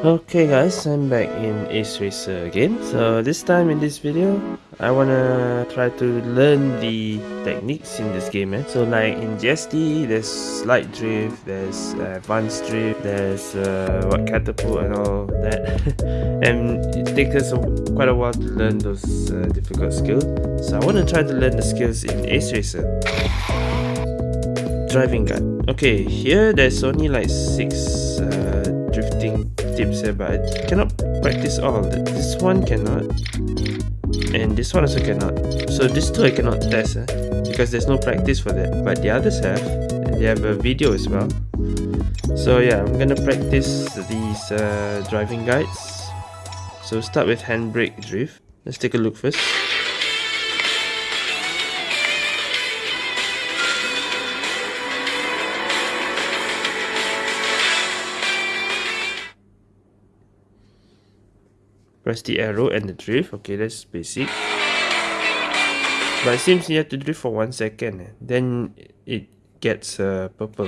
Okay guys, I'm back in Ace Racer again. So this time in this video, I wanna try to learn the techniques in this game. Eh? So like in GST, there's slide drift, there's advanced drift, there's uh, what catapult and all that. and it takes us a, quite a while to learn those uh, difficult skills. So I wanna try to learn the skills in Ace Racer. Driving guide. Okay, here there's only like six uh, drifting tips here but I cannot practice all this one cannot and this one also cannot. So these two I cannot test eh, because there's no practice for that. But the others have and they have a video as well. So yeah I'm gonna practice these uh, driving guides. So start with handbrake drift. Let's take a look first Press the arrow and the drift. Okay, that's basic. But it seems you have to drift for one second. Eh? Then it gets uh, purple.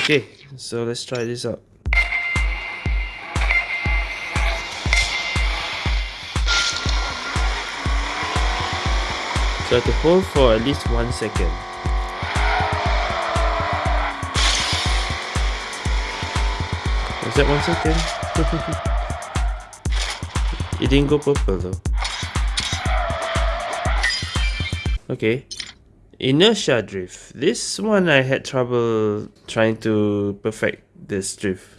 Okay, so let's try this out. So I have to hold for at least one second. Was that one second? it didn't go purple though. Okay. Inertia drift. This one I had trouble trying to perfect this drift.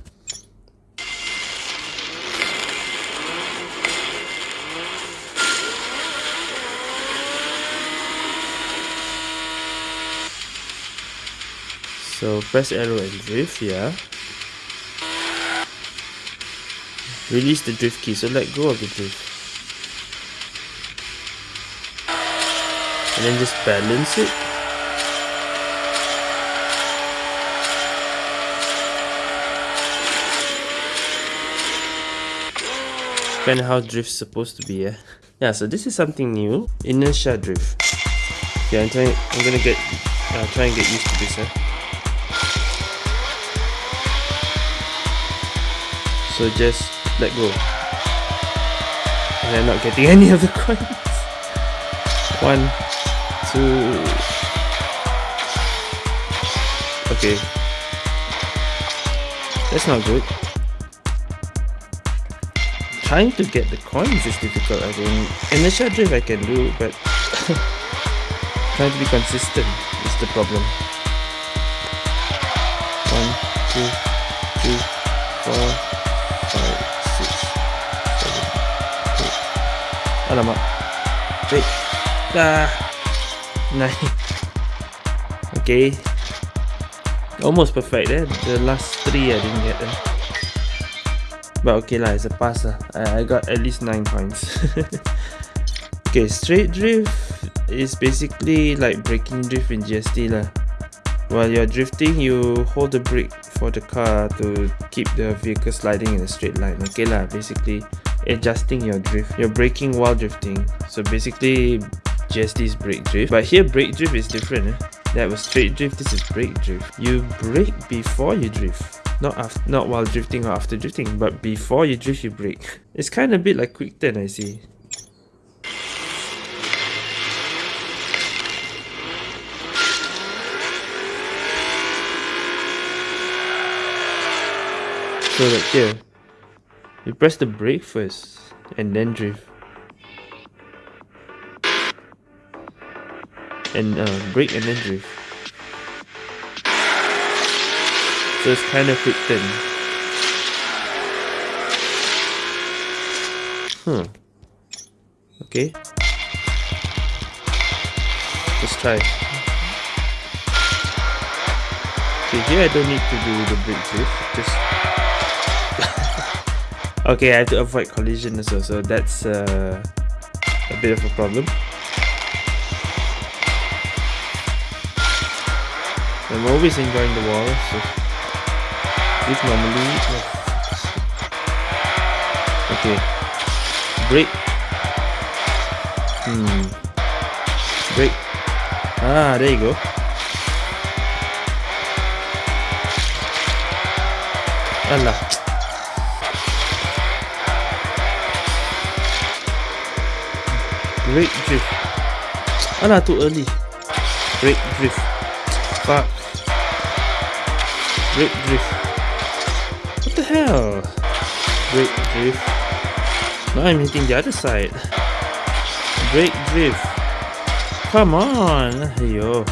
So press arrow and drift, yeah. Release the drift key, so let go of the drift. And then just balance it. Of how drift's supposed to be, yeah. Yeah, so this is something new. Inertia drift. Yeah, I'm trying. I'm gonna get. Uh, try and get used to this? So just let go. And I'm not getting any of the coins. One, two. Okay. That's not good. Trying to get the coins is difficult, I think. Inertia drift I can do, but trying to be consistent is the problem. Alamak. Wait. Ah. Nice. Okay. Almost perfect eh. The last three I didn't get them. But okay lah, it's a pass lah. I, I got at least 9 points. okay, straight drift is basically like braking drift in GST lah. While you're drifting, you hold the brake for the car to keep the vehicle sliding in a straight line. Okay lah, basically adjusting your drift. You're braking while drifting. So basically GST is brake drift. But here brake drift is different. Eh? That was straight drift, this is brake drift. You brake before you drift. Not after, not while drifting or after drifting, but before you drift you brake. It's kind of a bit like quick turn I see. So like here, you press the brake first and then drift. And uh, brake and then drift. So it's kind of quick turn. Hmm. Okay. Let's try. Okay, here I don't need to do the brake drift. Just Okay, I have to avoid collision as well, so that's uh, a bit of a problem. I'm always enjoying the wall, so this normally. Okay, brake. Hmm. Brake. Ah, there you go. Allah. Brake drift. Alah, too early. Brake drift. Fuck. Brake drift. What the hell? Brake drift. Now I'm hitting the other side. Brake drift. Come on. Yo.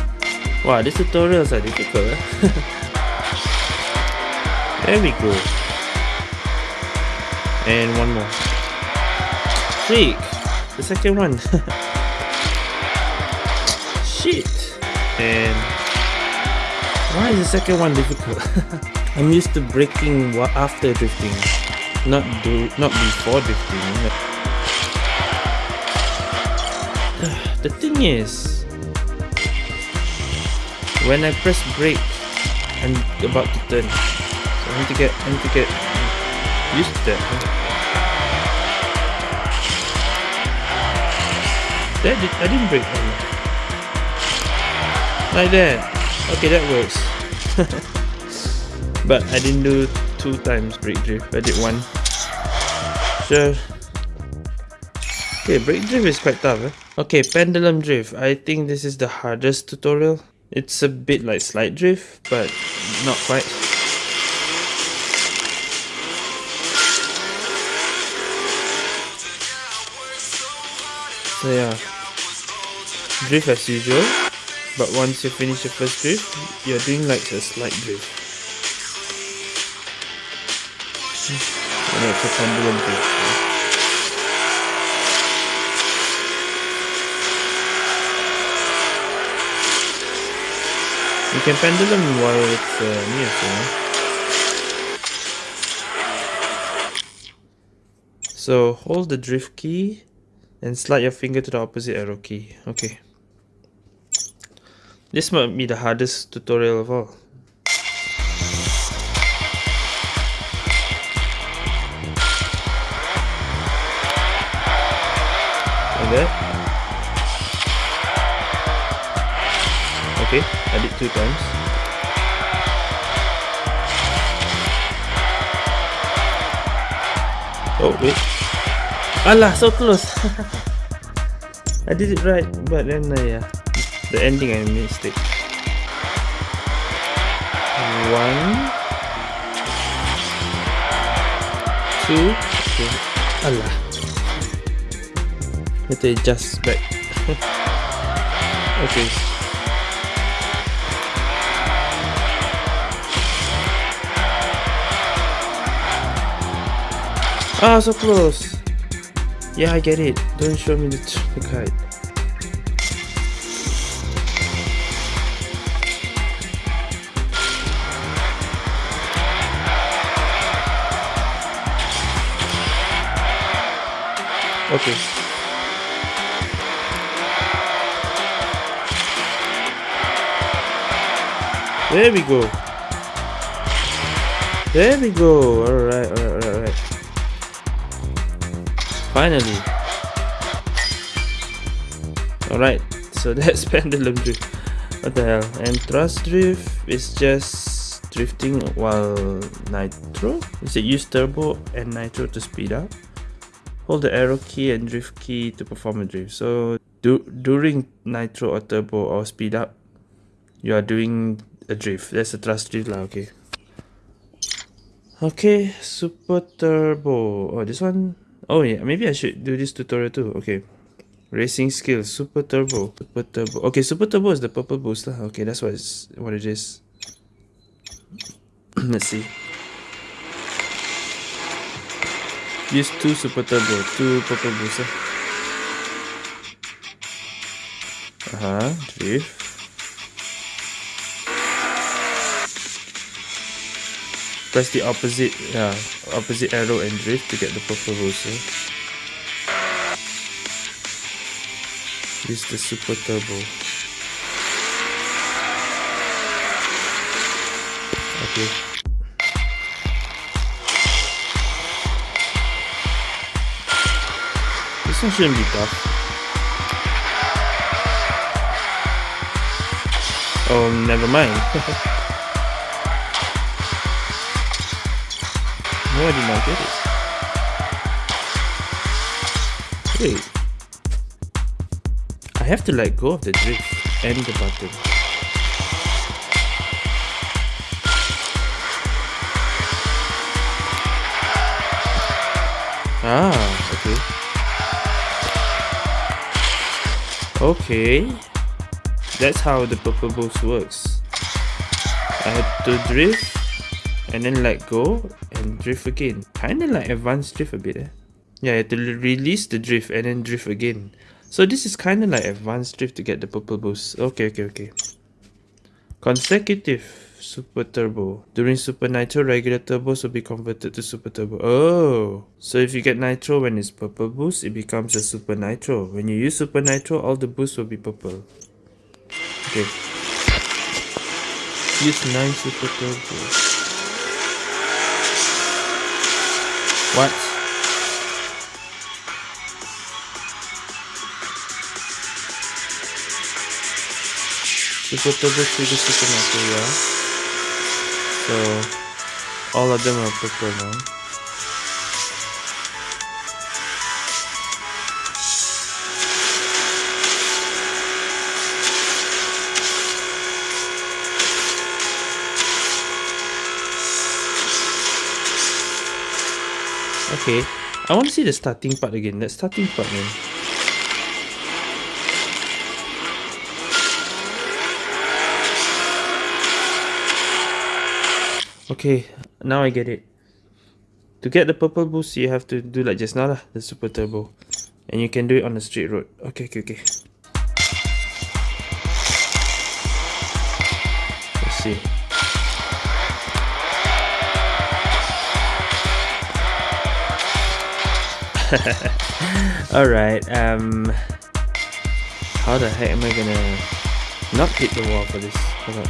Wow, these tutorials are difficult. Eh? there we go. And one more. Freak. The second one. Shit. And why is the second one difficult? I'm used to braking after drifting, not do not before drifting. The thing is, when I press brake, I'm about to turn. So I need to get I need to get used to that. That did, I didn't break one. Like that. Okay, that works. but I didn't do two times brake drift. I did one. Sure. Okay, brake drift is quite tough. Eh? Okay, pendulum drift. I think this is the hardest tutorial. It's a bit like slide drift, but not quite. So yeah drift as usual but once you finish your first drift you're doing like a slide drift. And it's a pendulum drift. You can pendulum while it's uh, near so so hold the drift key and slide your finger to the opposite arrow key okay this might be the hardest tutorial of all. Like that. Okay, I did two times. Oh, wait. Allah, so close. I did it right, but then uh, yeah the ending I missed it. One, two, okay. Allah. Let me adjust back. okay. Ah, so close. Yeah, I get it. Don't show me the, the kite. Okay. There we go. There we go. Alright, alright, alright. Finally. Alright, so that's pendulum drift. What the hell? And thrust drift is just drifting while nitro. Is it use turbo and nitro to speed up? Hold the arrow key and drift key to perform a drift. So do, during nitro or turbo or speed up, you are doing a drift. That's a thrust drift lah, okay. Okay, super turbo. Oh, this one. Oh yeah, maybe I should do this tutorial too. Okay. Racing skills, super turbo, super turbo. Okay, super turbo is the purple booster. Okay, that's what it's what it is. Let's see. Use two super turbo, two purple booster. Uh huh, drift. press the opposite yeah, opposite arrow and drift to get the proper rosel. Eh? Use the super turbo. Okay. This one shouldn't be tough. Oh, never mind. I. Wait. I have to let go of the drift and the button. Ah, okay. Okay. That's how the purple boost works. I had to drift and then let go and drift again. Kinda like advanced drift a bit eh. Yeah, I had to release the drift and then drift again. So this is kinda like advanced drift to get the purple boost. Okay, okay, okay. Consecutive super turbo. During super nitro, regular turbos will be converted to super turbo. Oh, so if you get nitro when it's purple boost, it becomes a super nitro. When you use super nitro, all the boosts will be purple. Okay. Use 9 super turbo. What? Super turbo trigger super material. So all of them are purple now. Okay. I want to see the starting part again. That starting part, man. Okay, now I get it. To get the purple boost, you have to do like just now lah, the super turbo. And you can do it on the straight road. Okay, okay, okay. Let's see. Alright, um... How the heck am I gonna not hit the wall for this? Hold on.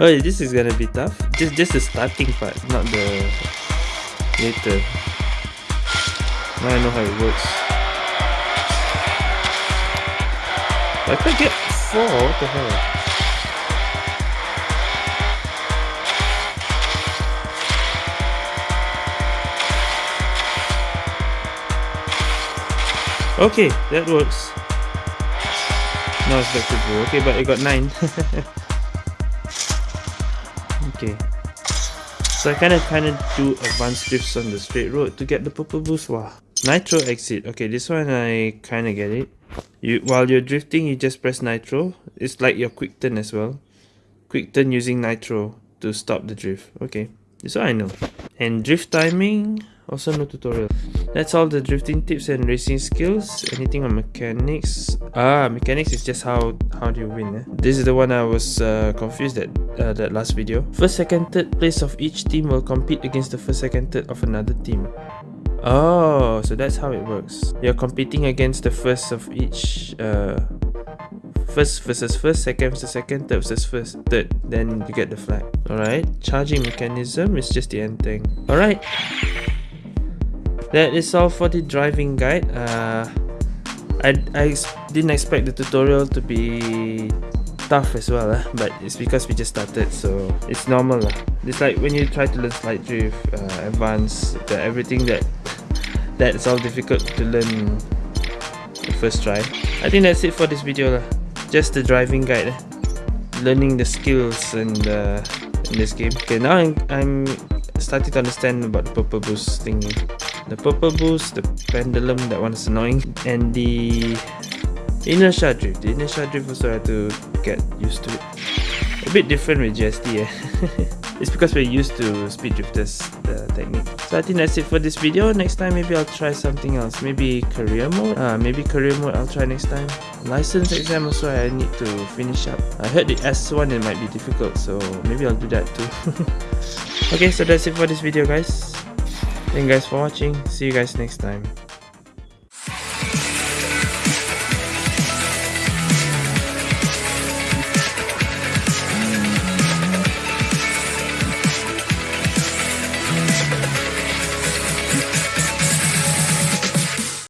oh, this is gonna be tough. Just, just the starting part, not the later. Now I know how it works. I could get four. What the hell? Okay, that works. Now it's back to blue. Okay, but I got 9. okay. So I kinda kinda do advanced drifts on the straight road to get the purple boost. Wow. Nitro exit. Okay, this one I kinda get it. You While you're drifting, you just press nitro. It's like your quick turn as well. Quick turn using nitro to stop the drift. Okay, this one I know. And drift timing, also no tutorial. That's all the drifting tips and racing skills. Anything on mechanics? Ah, mechanics is just how how do you win. Eh? This is the one I was uh, confused at uh, that last video. First, second, third place of each team will compete against the first, second, third of another team. Oh, so that's how it works. You're competing against the first of each uh, first versus first, second versus second, third versus first, third. Then you get the flag. Alright, charging mechanism is just the end thing. Alright that is all for the driving guide uh, I, I didn't expect the tutorial to be tough as well uh, but it's because we just started so it's normal uh. it's like when you try to learn slide drift uh, everything that that's all difficult to learn the first try I think that's it for this video uh. just the driving guide uh. learning the skills and uh, in this game okay now I'm, I'm starting to understand about the purple boost thingy the purple boost, the pendulum, that one is annoying, and the inertia drift. The inertia drift also I have to get used to it. A bit different with GST eh. it's because we're used to speed drifters the technique. So I think that's it for this video. Next time maybe I'll try something else. Maybe career mode? Uh, maybe career mode I'll try next time. License exam also I need to finish up. I heard the S1 it might be difficult so maybe I'll do that too. okay so that's it for this video guys. Thank you guys for watching. See you guys next time.